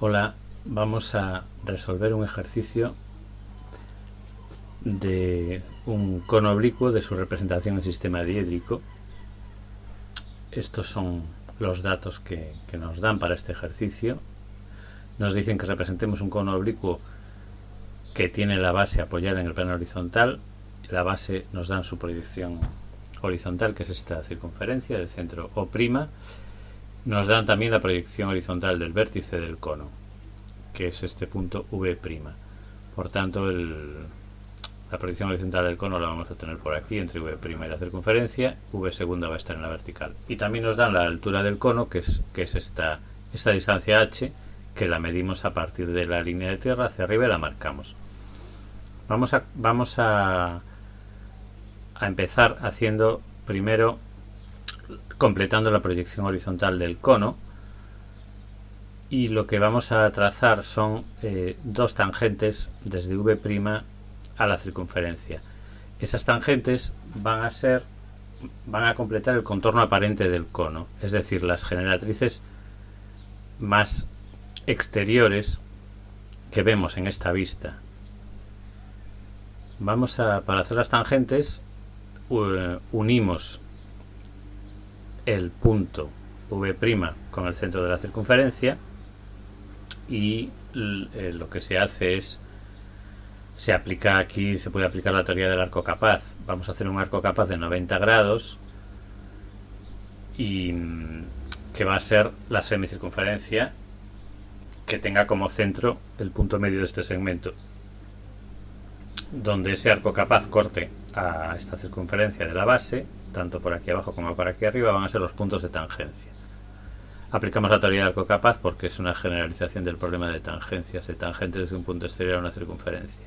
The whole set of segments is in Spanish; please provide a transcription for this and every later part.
Hola, vamos a resolver un ejercicio de un cono oblicuo de su representación en sistema diédrico. Estos son los datos que, nos dan para este ejercicio. Nos dicen que representemos un cono oblicuo que tiene la base apoyada en el plano horizontal. La base nos dan su proyección horizontal, que es esta circunferencia de centro O', nos dan también la proyección horizontal del vértice del cono, que es este punto V'. Por tanto, la proyección horizontal del cono la vamos a tener por aquí, entre V' y la circunferencia, V segunda va a estar en la vertical. Y también nos dan la altura del cono, que es, que es esta, esta distancia h, que la medimos a partir de la línea de tierra hacia arriba y la marcamos. Vamos a, vamos a, a empezar haciendo primero completando la proyección horizontal del cono y lo que vamos a trazar son eh, dos tangentes desde V' a la circunferencia. Esas tangentes van a ser van a completar el contorno aparente del cono, es decir, las generatrices más exteriores que vemos en esta vista. Vamos a, para hacer las tangentes, unimos el punto V' con el centro de la circunferencia y eh, lo que se hace es se aplica aquí, se puede aplicar la teoría del arco capaz. Vamos a hacer un arco capaz de 90 grados y mm, que va a ser la semicircunferencia que tenga como centro el punto medio de este segmento donde ese arco capaz corte a esta circunferencia de la base tanto por aquí abajo como por aquí arriba, van a ser los puntos de tangencia. Aplicamos la teoría del arco capaz porque es una generalización del problema de tangencias, de tangente desde un punto exterior a una circunferencia.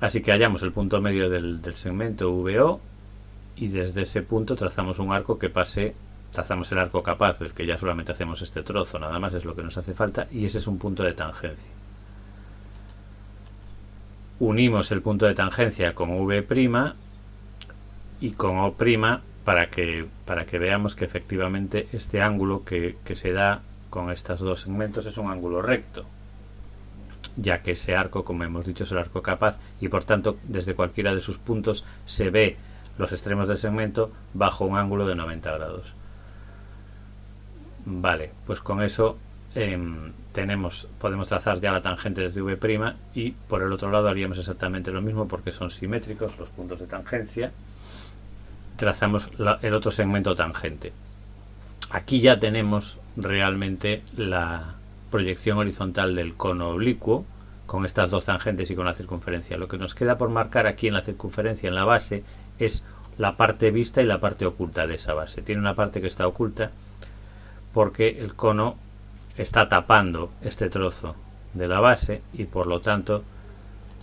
Así que hallamos el punto medio del, segmento VO y desde ese punto trazamos un arco que pase, trazamos el arco capaz, del que ya solamente hacemos este trozo, nada más es lo que nos hace falta, y ese es un punto de tangencia. Unimos el punto de tangencia con V' y con O' para que, para que veamos que efectivamente este ángulo que, que se da con estos dos segmentos es un ángulo recto ya que ese arco, como hemos dicho, es el arco capaz y por tanto desde cualquiera de sus puntos se ve los extremos del segmento bajo un ángulo de 90 grados. Vale, pues con eso em, tenemos, podemos trazar ya la tangente desde V' y por el otro lado haríamos exactamente lo mismo porque son simétricos los puntos de tangencia trazamos el otro segmento tangente. Aquí ya tenemos realmente la proyección horizontal del cono oblicuo con estas dos tangentes y con la circunferencia. Lo que nos queda por marcar aquí en la circunferencia, en la base, es la parte vista y la parte oculta de esa base. Tiene una parte que está oculta porque el cono está tapando este trozo de la base y por lo tanto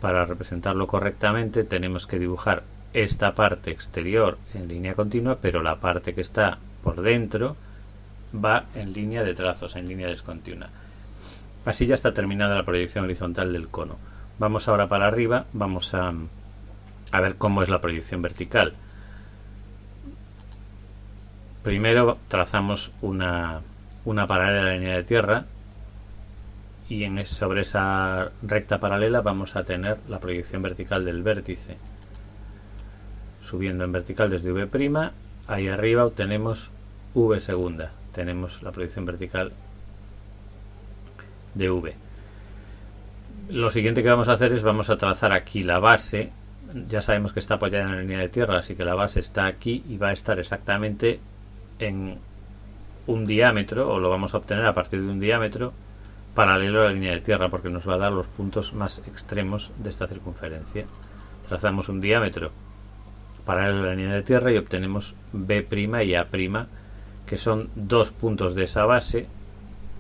para representarlo correctamente tenemos que dibujar esta parte exterior en línea continua, pero la parte que está por dentro va en línea de trazos, en línea descontinua. Así ya está terminada la proyección horizontal del cono. Vamos ahora para arriba, vamos a, a ver cómo es la proyección vertical. Primero trazamos una, una paralela a la línea de tierra y en, sobre esa recta paralela vamos a tener la proyección vertical del vértice subiendo en vertical desde V', ahí arriba obtenemos V segunda, tenemos la proyección vertical de V. Lo siguiente que vamos a hacer es vamos a trazar aquí la base, ya sabemos que está apoyada en la línea de tierra, así que la base está aquí y va a estar exactamente en un diámetro, o lo vamos a obtener a partir de un diámetro paralelo a la línea de tierra, porque nos va a dar los puntos más extremos de esta circunferencia. Trazamos un diámetro paralelo a la línea de tierra y obtenemos B' y A', que son dos puntos de esa base,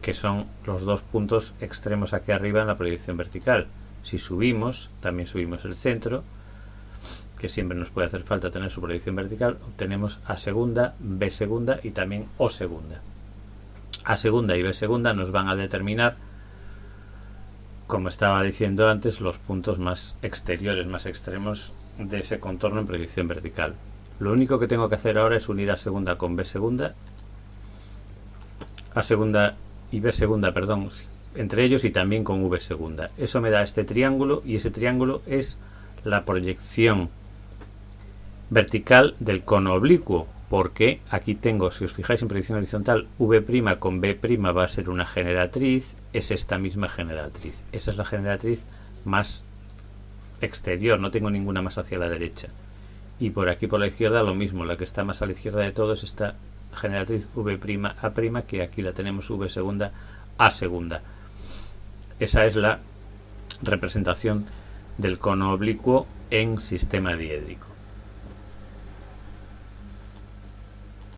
que son los dos puntos extremos aquí arriba en la proyección vertical. Si subimos, también subimos el centro, que siempre nos puede hacer falta tener su proyección vertical, obtenemos A segunda, B segunda y también O segunda. A segunda y B segunda nos van a determinar, como estaba diciendo antes, los puntos más exteriores, más extremos de ese contorno en proyección vertical. Lo único que tengo que hacer ahora es unir a segunda con B segunda, a segunda y B segunda, perdón, entre ellos y también con V segunda. Eso me da este triángulo y ese triángulo es la proyección vertical del cono oblicuo porque aquí tengo, si os fijáis en proyección horizontal, V' con B' va a ser una generatriz, es esta misma generatriz. Esa es la generatriz más exterior, no tengo ninguna más hacia la derecha. Y por aquí por la izquierda lo mismo, la que está más a la izquierda de todo es esta generatriz V' A', que aquí la tenemos V segunda A segunda. Esa es la representación del cono oblicuo en sistema diédrico.